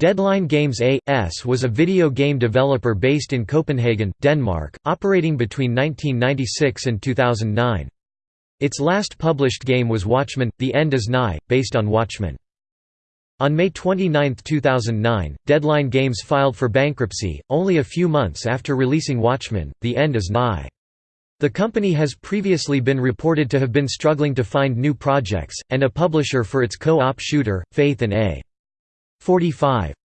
Deadline Games A.S. was a video game developer based in Copenhagen, Denmark, operating between 1996 and 2009. Its last published game was Watchmen – The End is Nigh, based on Watchmen. On May 29, 2009, Deadline Games filed for bankruptcy, only a few months after releasing Watchmen – The End is Nigh. The company has previously been reported to have been struggling to find new projects, and a publisher for its co-op shooter, Faith and A. 45